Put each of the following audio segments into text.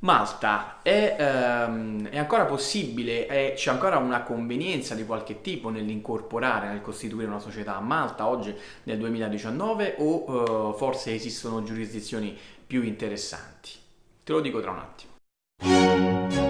Malta, è, ehm, è ancora possibile, c'è ancora una convenienza di qualche tipo nell'incorporare, nel costituire una società a Malta oggi nel 2019 o eh, forse esistono giurisdizioni più interessanti? Te lo dico tra un attimo.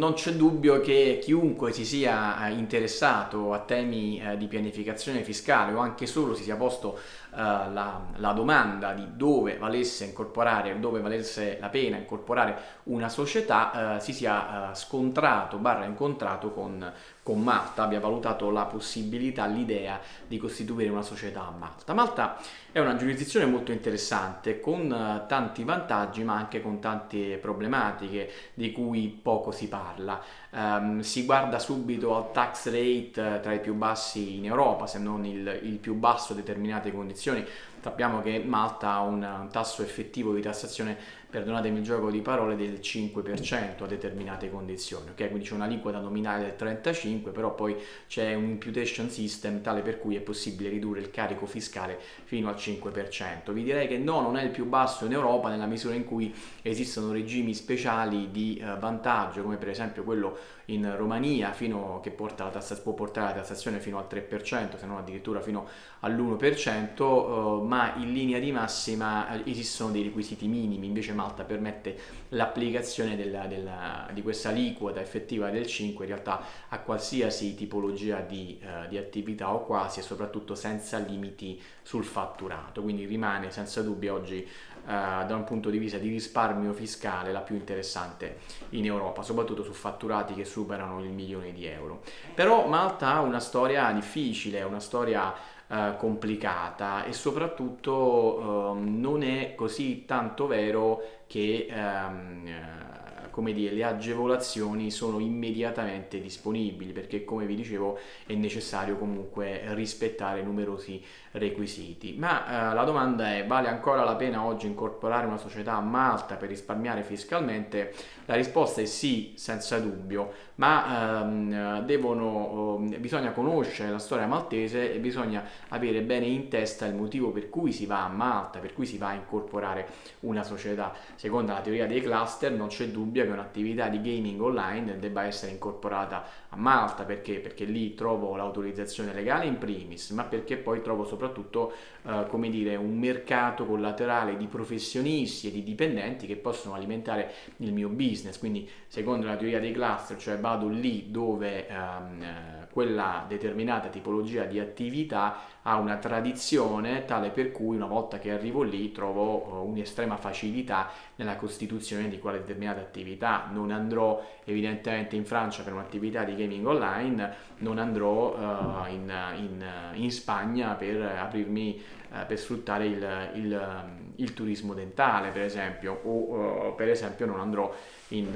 Non c'è dubbio che chiunque si sia eh, interessato a temi eh, di pianificazione fiscale o anche solo si sia posto eh, la, la domanda di dove valesse incorporare, dove valesse la pena incorporare una società, si sia scontrato, barra incontrato con, con Malta, abbia valutato la possibilità, l'idea di costituire una società a Malta. Malta è una giurisdizione molto interessante con eh, tanti vantaggi ma anche con tante problematiche di cui poco si parla. Um, si guarda subito al tax rate eh, tra i più bassi in Europa, se non il, il più basso a determinate condizioni. Sappiamo che Malta ha un tasso effettivo di tassazione perdonatemi il gioco di parole, del 5% a determinate condizioni, ok? Quindi c'è una liquida nominale del 35%, però poi c'è un imputation system tale per cui è possibile ridurre il carico fiscale fino al 5%. Vi direi che no, non è il più basso in Europa nella misura in cui esistono regimi speciali di eh, vantaggio, come per esempio quello in Romania che tassa, può portare la tassazione fino al 3%, se non addirittura fino all'1%, eh, ma in linea di massima eh, esistono dei requisiti minimi, invece Malta permette l'applicazione di questa aliquota effettiva del 5 in realtà a qualsiasi tipologia di, uh, di, attività o quasi e soprattutto senza limiti sul fatturato, quindi rimane senza dubbio oggi uh, da un punto di vista di risparmio fiscale la più interessante in Europa, soprattutto su fatturati che superano il milione di euro. Però Malta ha una storia difficile, una storia eh, complicata e soprattutto eh, non è così tanto vero che ehm, come dire, le agevolazioni sono immediatamente disponibili perché come vi dicevo è necessario comunque rispettare numerosi requisiti. Ma eh, la domanda è vale ancora la pena oggi incorporare una società a Malta per risparmiare fiscalmente? La risposta è sì, senza dubbio, ma ehm, devono, eh, bisogna conoscere la storia maltese e bisogna avere bene in testa il motivo per cui si va a Malta, per cui si va a incorporare una società. Secondo la teoria dei cluster non c'è dubbio che un'attività di gaming online debba essere incorporata a Malta perché? Perché lì trovo l'autorizzazione legale in primis, ma perché poi trovo soprattutto eh, come dire, un mercato collaterale di professionisti e di dipendenti che possono alimentare il mio business. Quindi, secondo la teoria dei cluster, cioè vado lì dove ehm, quella determinata tipologia di attività ha una tradizione tale per cui una volta che arrivo lì trovo uh, un'estrema facilità nella costituzione di quale determinata attività. Non andrò evidentemente in Francia per un'attività di gaming online, non andrò uh, in, in, in, Spagna per aprirmi, uh, per sfruttare il, il, il, turismo dentale per esempio o per esempio non andrò, in,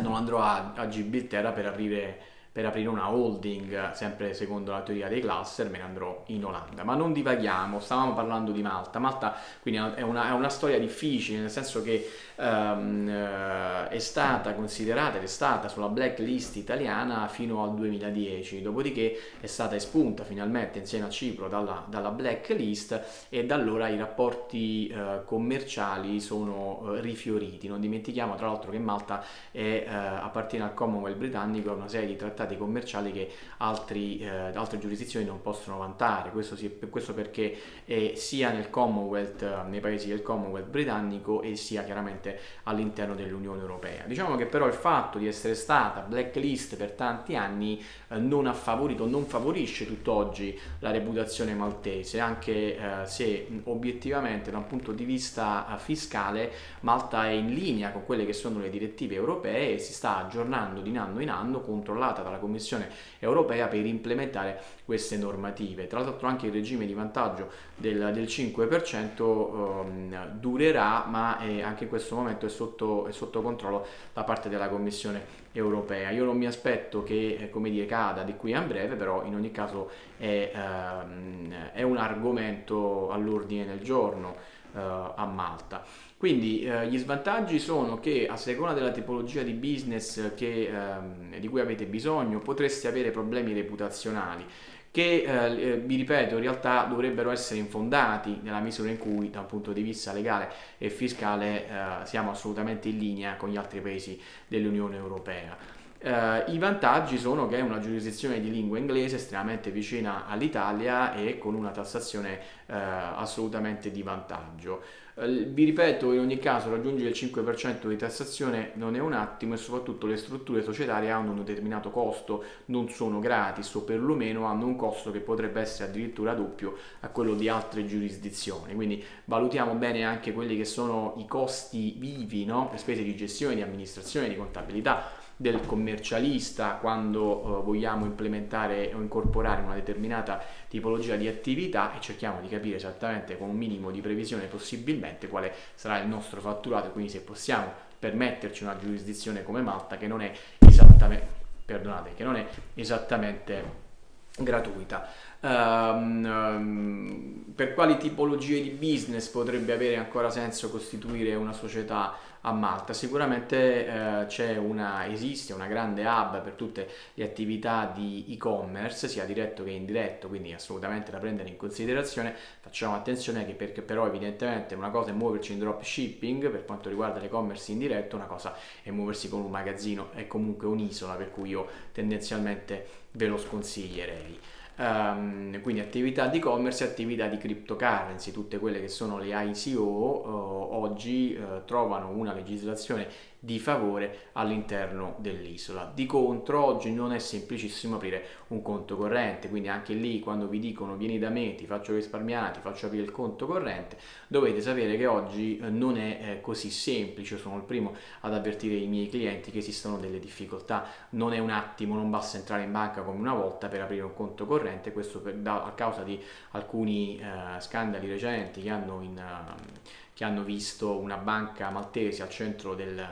non andrò a, a Gibilterra per aprire per aprire una holding, sempre secondo la teoria dei cluster, me ne andrò in Olanda. Ma non divaghiamo, stavamo parlando di Malta. Malta quindi è una, è una storia difficile, nel senso che um, è stata considerata ed è stata sulla blacklist italiana fino al 2010, dopodiché è stata espunta finalmente insieme a Cipro dalla, dalla blacklist e da allora i rapporti uh, commerciali sono uh, rifioriti. Non dimentichiamo tra l'altro che Malta è, uh, appartiene al Commonwealth britannico, una serie di trattati trattati commerciali che altri, eh, altre giurisdizioni non possono vantare. Questo, si, questo perché è sia nel Commonwealth, eh, nei paesi del Commonwealth britannico e sia chiaramente all'interno dell'Unione Europea. Diciamo che però il fatto di essere stata blacklist per tanti anni eh, non ha favorito, non favorisce tutt'oggi la reputazione maltese, anche eh, se obiettivamente da un punto di vista eh, fiscale Malta è in linea con quelle che sono le direttive europee e si sta aggiornando di anno in anno controllata da dalla Commissione europea per implementare queste normative. Tra l'altro anche il regime di vantaggio del, del 5% um, durerà, ma è, anche in questo momento è sotto, è sotto, controllo da parte della Commissione europea. Io non mi aspetto che eh, come dire, cada di qui a breve, però in ogni caso è, um, è un argomento all'ordine del giorno uh, a Malta. Quindi eh, gli svantaggi sono che a seconda della tipologia di business che, ehm, di cui avete bisogno potreste avere problemi reputazionali che eh, vi ripeto in realtà dovrebbero essere infondati nella misura in cui da un punto di vista legale e fiscale eh, siamo assolutamente in linea con gli altri paesi dell'Unione Europea. Uh, I vantaggi sono che è una giurisdizione di lingua inglese estremamente vicina all'Italia e con una tassazione uh, assolutamente di vantaggio. Uh, vi ripeto, in ogni caso raggiungere il 5% di tassazione non è un attimo e soprattutto le strutture societarie hanno un determinato costo, non sono gratis o perlomeno hanno un costo che potrebbe essere addirittura doppio a quello di altre giurisdizioni. Quindi valutiamo bene anche quelli che sono i costi vivi, no? le spese di gestione, di amministrazione, di contabilità del commercialista quando eh, vogliamo implementare o incorporare una determinata tipologia di attività e cerchiamo di capire esattamente con un minimo di previsione possibilmente quale sarà il nostro fatturato quindi se possiamo permetterci una giurisdizione come Malta che non è esattamente, perdonate, che non è esattamente gratuita. Um, um, per quali tipologie di business potrebbe avere ancora senso costituire una società a Malta? Sicuramente c'è una, esiste una grande hub per tutte le attività di e-commerce, sia diretto che indiretto, quindi assolutamente da prendere in considerazione. Facciamo attenzione che perché però evidentemente una cosa è muoverci in dropshipping per quanto riguarda l'e-commerce indiretto, una cosa è muoversi con un magazzino, è comunque un'isola per cui io tendenzialmente ve lo sconsiglierei. Um, quindi attività di e-commerce e attività di cryptocurrency, tutte quelle che sono le ICO uh, oggi uh, trovano una legislazione di favore all'interno dell'isola. Di contro oggi non è semplicissimo aprire un conto corrente, quindi anche lì quando vi dicono vieni da me, ti faccio risparmiare, ti faccio aprire il conto corrente, dovete sapere che oggi eh, non è eh, così semplice, sono il primo ad avvertire i miei clienti che esistono delle difficoltà, non è un attimo, non basta entrare in banca come una volta per aprire un conto corrente, questo per, da, a causa di alcuni eh, scandali recenti che hanno in... Uh, che hanno visto una banca maltese al centro del,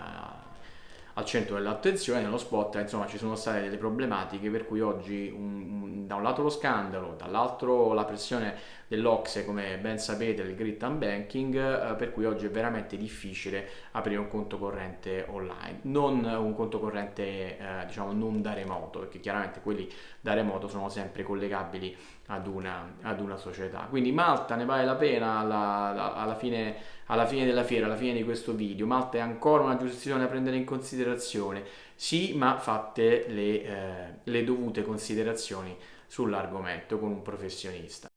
al centro dell'attenzione nello spot insomma ci sono state delle problematiche per cui oggi un, un, da un lato lo scandalo dall'altro la pressione dell'Ocse come ben sapete il grit and banking eh, per cui oggi è veramente difficile aprire un conto corrente online non un conto corrente eh, diciamo non da remoto perché chiaramente quelli da remoto sono sempre collegabili ad una, ad una società quindi Malta ne vale la pena alla, alla fine alla fine della fiera, alla fine di questo video. Malta è ancora una giurisdizione da prendere in considerazione? Sì, ma fatte le, eh, le dovute considerazioni sull'argomento con un professionista.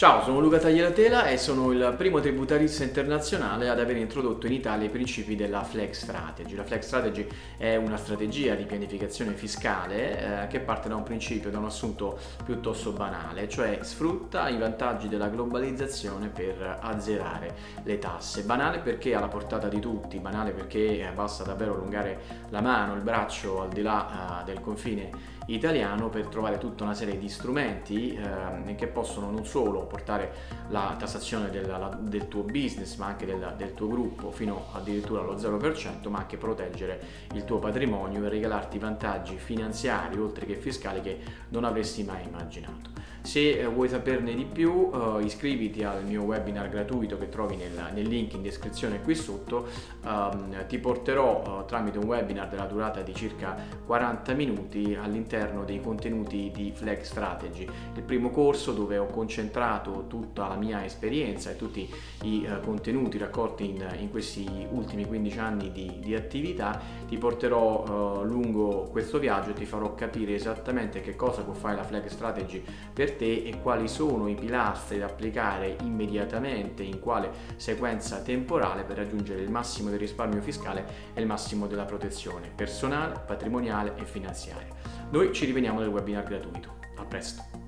Ciao, sono Luca Tagliatela e sono il primo tributarista internazionale ad aver introdotto in Italia i principi della Flex Strategy. La Flex Strategy è una strategia di pianificazione fiscale eh, che parte da un principio, da un assunto piuttosto banale, cioè sfrutta i vantaggi della globalizzazione per azzerare le tasse. Banale perché alla portata di tutti, banale perché eh, basta davvero allungare la mano, il braccio al di là eh, del confine italiano per trovare tutta una serie di strumenti eh, che possono non solo portare la tassazione del, la, del tuo business ma anche del, del, tuo gruppo fino addirittura allo 0% ma anche proteggere il tuo patrimonio e regalarti vantaggi finanziari oltre che fiscali che non avresti mai immaginato. Se eh, vuoi saperne di più eh, iscriviti al mio webinar gratuito che trovi nel, nel link in descrizione qui sotto, um, ti porterò uh, tramite un webinar della durata di circa 40 minuti all'interno dei contenuti di Flag Strategy, il primo corso dove ho concentrato tutta la mia esperienza e tutti i uh, contenuti raccolti in, in, questi ultimi 15 anni di, di attività, ti porterò uh, lungo questo viaggio e ti farò capire esattamente che cosa può fare la Flag Strategy per te e quali sono i pilastri da applicare immediatamente in quale sequenza temporale per raggiungere il massimo del risparmio fiscale e il massimo della protezione personale, patrimoniale e finanziaria. Noi ci rivediamo nel webinar gratuito. A presto!